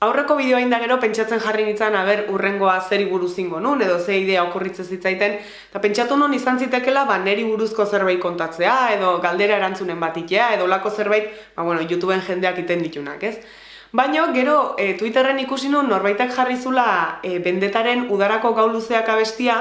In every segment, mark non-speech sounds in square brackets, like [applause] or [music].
Aurreko bideoa inda gero pentsatzen jarri nintzen aber urrengoa zeri buruz ingo nun, edo ze idea okurritzen zitzaiten, eta pentsatu nun izan zitekela ba, neri buruzko zerbait kontatzea, edo galdera erantzunen bat itea, edo lako zerbait, ba, bueno, YouTubeen jendeak iten ditunak, ez? Baina, gero, e, Twitterren ikusi nun norbaitak jarri zula e, bendetaren udarako gau luzeak abestia,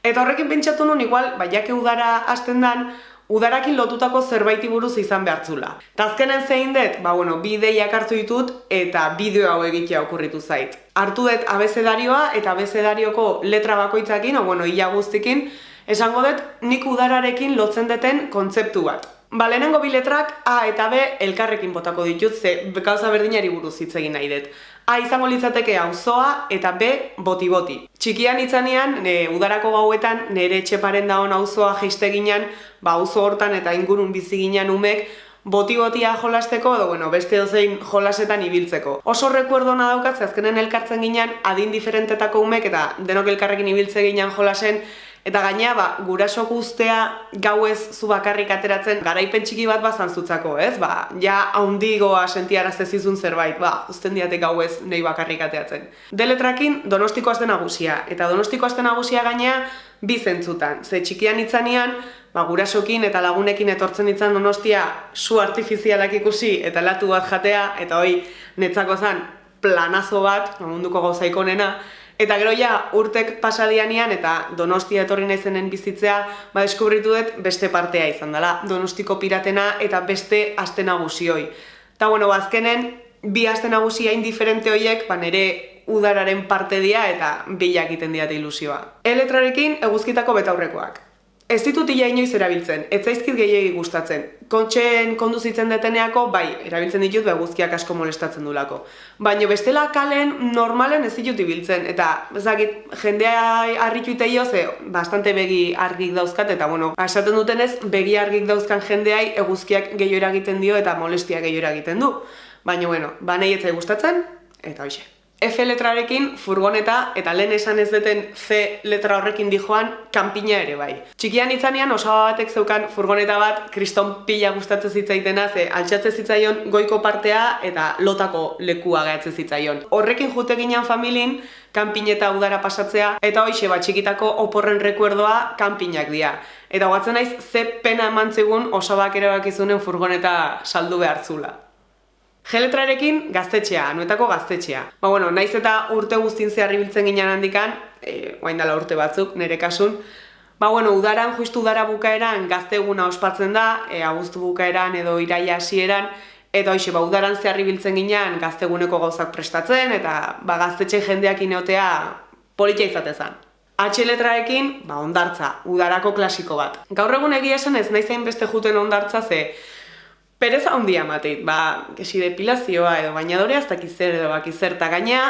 eta horrekin pentsatu nun igual, ba, jake udara hasten dan, udarakin lotutako zerbaiti buruz izan behartzula. Tazkenen zein dut, ba bueno, bideiak hartu ditut eta bideo hau egitea okurritu zait. Hartu dut abezedarioa eta abezedarioko letra bakoitzakin, o bueno, ia guztikin, esango dut nik udararekin lotzen deten kontzeptu bat. Ba, lehenengo bi letrak A eta B elkarrekin botako ditut, ze gauza berdinari buruz hitz egin nahi dut. A izango litzateke auzoa eta B boti-boti. Txikian itzanean, ne, udarako gauetan, nire etxeparen daun auzoa jeiste ginen, ba, auzo hortan eta ingurun bizi ginen umek, boti-botia jolasteko edo bueno, beste dozein jolasetan ibiltzeko. Oso rekuerdona daukatze azkenen elkartzen ginen adin diferentetako umek eta denok elkarrekin ibiltze ginen jolasen Eta gaina, ba, gurasok ustea gauez zu bakarrik ateratzen garaipen txiki bat bazan zutzako, ez? Ba, ja haundigoa sentiaraz ezizun zerbait, ba, usten diatek gauez nei bakarrik ateratzen. Deletrakin donostiko azten nagusia, eta donostiko azten nagusia gaina bi zentzutan. Ze txikian itzanean, ba, gurasokin eta lagunekin etortzen itzan donostia su artifizialak ikusi eta latu bat jatea, eta hoi netzako zan planazo bat, munduko gauzaiko nena, Eta gero ja, urtek pasadianean eta donostia etorri naizenen bizitzea, ba deskubritu dut beste partea izan dela, donostiko piratena eta beste aste nagusioi. Eta bueno, azkenen, bi aste nagusia indiferente hoiek, ba nere udararen parte dia eta bilak egiten diate ilusioa. Eletrarekin eguzkitako betaurrekoak. Ez ditut ia inoiz erabiltzen, ez zaizkit gehiagi gustatzen. Kontxeen konduzitzen deteneako, bai, erabiltzen ditut beguzkiak asko molestatzen dulako. Baina bestela kalen normalen ez ditut ibiltzen, eta ezagit, jendea harritu iteio ze bastante begi argik dauzkat, eta bueno, esaten dutenez, begi argik dauzkan jendeai eguzkiak gehiago eragiten dio eta molestia gehiago eragiten du. Baina bueno, banei etzai gustatzen, eta hoxe. F letrarekin furgoneta eta lehen esan ez duten C letra horrekin dijoan kanpina ere bai. Txikian itzanean osaba batek zeukan furgoneta bat kriston pila gustatzen zitzaitena ze altxatze zitzaion goiko partea eta lotako lekua gaitze zitzaion. Horrekin jute ginen familin kanpineta udara pasatzea eta hoixe bat txikitako oporren rekuerdoa kanpinak dira. Eta guatzen naiz ze pena emantzegun osabak ere bakizunen furgoneta saldu behartzula. Geletrarekin gaztetxea, anuetako gaztetxea. Ba, bueno, naiz eta urte guztin zeharri biltzen ginen handikan, e, dela urte batzuk, nire kasun, Ba, bueno, udaran, justu udara bukaeran gazteguna ospatzen da, e, agustu bukaeran edo iraia hasieran, eta hoxe, ba, udaran zeharri biltzen ginen gazteguneko gauzak prestatzen, eta ba, gaztetxe jendeak ineotea politia izatezan. H letraekin, ba, ondartza, udarako klasiko bat. Gaur egun egia esan ez naiz beste juten ondartza ze, Pereza handia mateit, ba, kesi depilazioa edo bainadorea ez dakiz zer edo bakiz eta gaina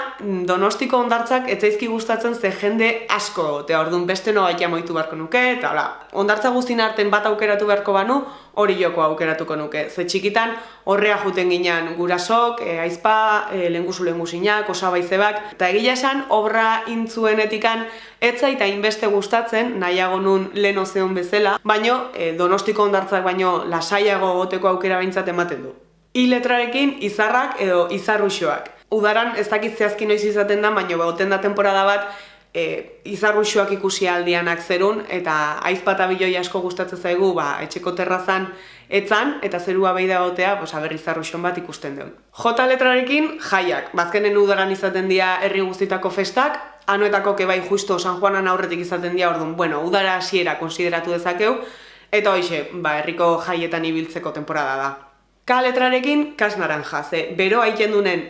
donostiko ondartzak etzaizki gustatzen ze jende asko, eta orduan beste no baitia moitu beharko nuke, eta hola, ondartza guztin arten bat aukeratu beharko banu, hori joko aukeratuko nuke. Ze txikitan horrea juten ginean gurasok, e, aizpa, e, lengusu lengusinak, osaba izebak, eta egila esan obra intzuenetikan etza eta inbeste gustatzen, nahiago nun leno zeon bezala, baino e, donostiko ondartzak baino lasaiago goteko aukera behintzat ematen du. I letrarekin izarrak edo izarruxoak. Udaran ez dakit zehazki noiz izaten da, baino begoten da temporada bat e, izarruxoak ikusi aldianak zerun, eta aizpata biloi asko gustatzen zaigu, ba, etxeko terrazan etzan, eta zerua behi gotea, pues, aber izarruxon bat ikusten duen. J letrarekin, jaiak. Bazkenen udaran izaten dira herri guztitako festak, anuetako kebai justo San Juanan aurretik izaten dira, orduan, bueno, udara hasiera konsideratu dezakeu, eta hoxe, ba, herriko jaietan ibiltzeko temporada da. K letrarekin, kas naranja, ze, bero haiten dunen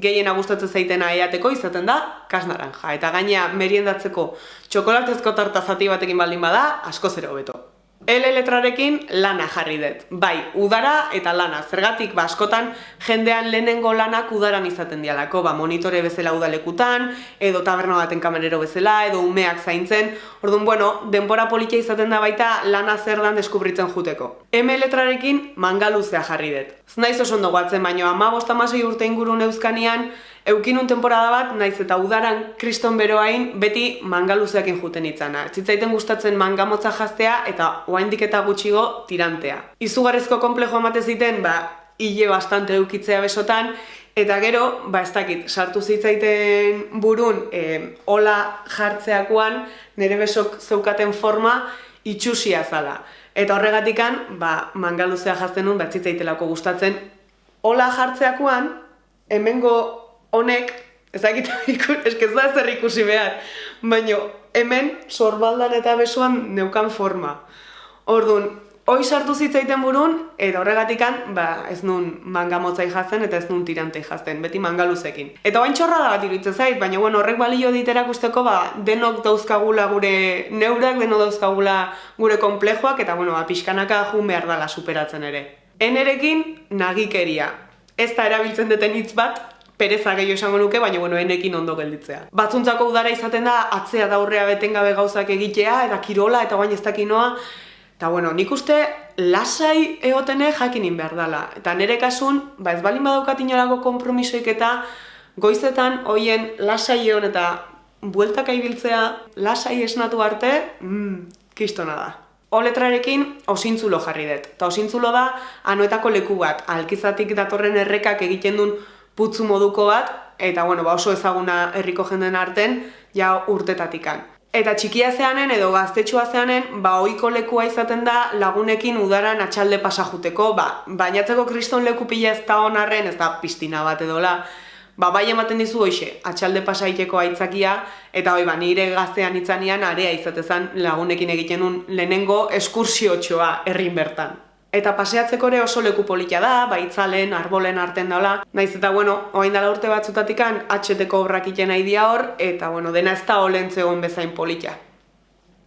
gehien gustatzen zaitena eateko izaten da kas naranja. Eta gaina meriendatzeko txokolatezko tarta zati batekin baldin bada, asko zero hobeto. L letrarekin lana jarri dut. Bai, udara eta lana. Zergatik, ba, askotan jendean lehenengo lanak udaran izaten dialako. Ba, monitore bezala udalekutan, edo taberna baten kamerero bezala, edo umeak zaintzen. Orduan, bueno, denbora politia izaten da baita lana zer dan deskubritzen juteko. M letrarekin mangaluzea jarri dut. Ez naiz oso ondo guatzen, baino ama bostamasei urte ingurun euskanian, Eukinun temporada bat, naiz eta udaran kriston beroain beti mangaluzeakin juten itzana. Zitzaiten gustatzen mangamotza jaztea eta oaindik eta gutxigo tirantea. Izugarrizko komplejo emate ziten, ba, hile bastante eukitzea besotan, Eta gero, ba ez dakit, sartu zitzaiten burun, e, ola jartzeakoan, nire besok zeukaten forma, itxusia zala. Eta horregatikan, ba, mangaluzea jazten nun, zitzaitelako gustatzen, ola jartzeakoan, hemengo honek, ez dakit, [laughs] eske ez da zer ikusi behar, baina hemen sorbaldan eta besuan neukan forma. Orduan, hoi sartu zitzaiten burun, eta horregatikan, ba, ez nun manga motzai jazten eta ez nun tirante jazten, beti manga luzekin. Eta bain txorra da bat iruditzen zait, baina bueno, horrek balio diterak usteko, ba, denok dauzkagula gure neurak, denok dauzkagula gure komplejoak, eta bueno, ba, pixkanaka jun behar dala superatzen ere. Enerekin, nagikeria. Ez da erabiltzen duten hitz bat, pereza gehiago esango nuke, baina bueno, enekin ondo gelditzea. Batzuntzako udara izaten da, atzea daurrea betengabe gauzak egitea, eta kirola, eta bain ez dakinoa, Eta bueno, nik uste lasai egotene jakinin behar dela. Eta nire kasun, ba ez balin badaukat inolako kompromisoik eta goizetan hoien lasai egon eta bueltak aibiltzea lasai esnatu arte, mm, kistona da. O letrarekin osintzulo jarri dut. Eta osintzulo da anoetako leku bat. Alkizatik datorren errekak egiten duen putzu moduko bat, eta bueno, ba oso ezaguna herriko jenden arten, ja urtetatikan. Eta txikia zeanen edo gaztetxua zeanen, ba ohiko lekua izaten da lagunekin udaran atxalde pasajuteko, ba, bainatzeko kriston leku pila ez da honarren, ez da piztina bat edola, ba, bai ematen dizu hoxe, atxalde pasaiteko aitzakia, eta hoi, ba, nire gaztean itzanian area izatezan lagunekin egiten lehenengo eskursio txoa errin bertan. Eta paseatzeko ere oso leku polita da, baitzalen, arbolen arten dela. Naiz eta, bueno, oain dala urte batzutatikan, atxeteko obrak iten nahi dia hor, eta, bueno, dena ez da olentzegon bezain polita.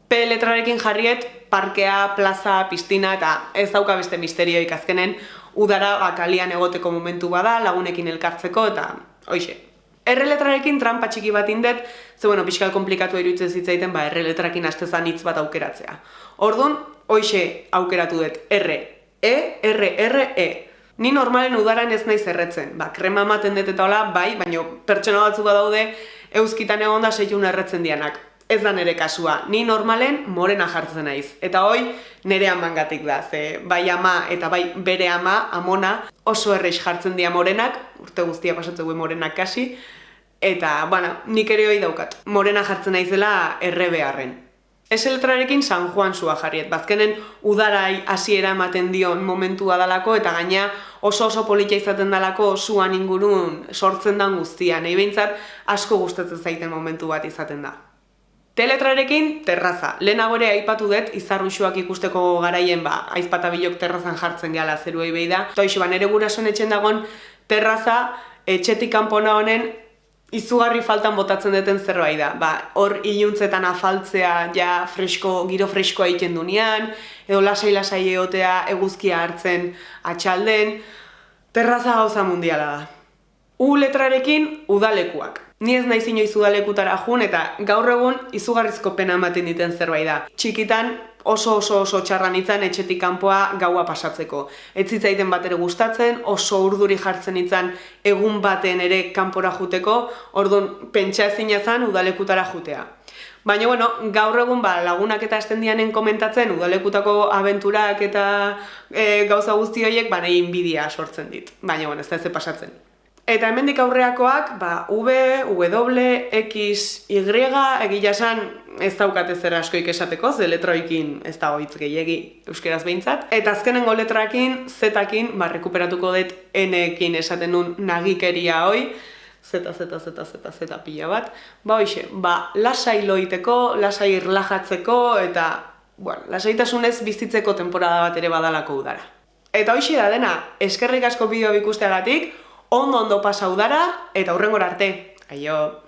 P letrarekin jarriet, parkea, plaza, piztina, eta ez dauka beste misterioik azkenen, udara bakalian egoteko momentu bada, lagunekin elkartzeko, eta, hoxe. R letrarekin trampa txiki bat indet, ze, bueno, pixkal komplikatu iruditzen zitzaiten, ba, R letrarekin astezan hitz bat aukeratzea. Ordun, hoxe aukeratu dut, R, E, R, E. Ni normalen udaran ez naiz erretzen. Ba, krema ematen dut eta hola, bai, baina pertsona batzu daude euskitan egon da seitun erretzen dianak. Ez da nere kasua. Ni normalen morena jartzen naiz. Eta hoi, nere amangatik da. Ze, bai ama eta bai bere ama, amona, oso errex jartzen dia morenak, urte guztia pasatzen morenak kasi, eta, bueno, nik ere hoi daukat. Morena jartzen naizela erre beharren. Eseletrarekin San Juan zua jarriet, bazkenen udarai hasiera ematen dion momentua dalako eta gaina oso oso politia izaten dalako zuan ingurun sortzen dan guztia, nahi behintzat asko gustatzen zaiten momentu bat izaten da. Teletrarekin terraza, lehenago ere aipatu dut izarruxuak ikusteko garaien ba, aizpatabilok terrazan jartzen gehala zeruei behi. Toixo, ba, nere gurasoen etxen dagoen terraza etxetik kanpona honen izugarri faltan botatzen duten zerbait da. Ba, hor iluntzetan afaltzea ja fresko, giro freskoa egiten dunean, edo lasai-lasai egotea eguzkia hartzen atxalden, terraza gauza mundiala da. U letrarekin udalekuak. Ni ez nahi inoiz udalekutara jun eta gaur egun izugarrizko pena ematen diten zerbait da. Txikitan oso oso oso txarran itzan etxetik kanpoa gaua pasatzeko. Ez zitzaiten bat ere gustatzen, oso urduri jartzen itzan egun baten ere kanpora juteko, orduan pentsa ezin ezan udalekutara jutea. Baina, bueno, gaur egun ba, lagunak eta estendianen komentatzen udalekutako abenturak eta e, gauza guzti horiek ba, nahi inbidia sortzen dit. Baina, bueno, ez da ez pasatzen. Eta hemendik aurreakoak, ba, V, W, X, Y, egila esan ez daukate zer askoik esateko, ze letroikin ez da hoitz gehiegi euskeraz behintzat. Eta azkenengo letrakin, Z-akin, ba, rekuperatuko dut N-ekin esaten nun nagikeria hoi, Z, Z, Z, Z, Z pila bat. Ba, hoxe, ba, lasai loiteko, lasai irlajatzeko, eta, bueno, lasaitasunez bizitzeko temporada bat ere badalako udara. Eta hoxe da dena, eskerrik asko bideo bikusteagatik, ondo ondo pasa udara eta hurrengora arte. Aio!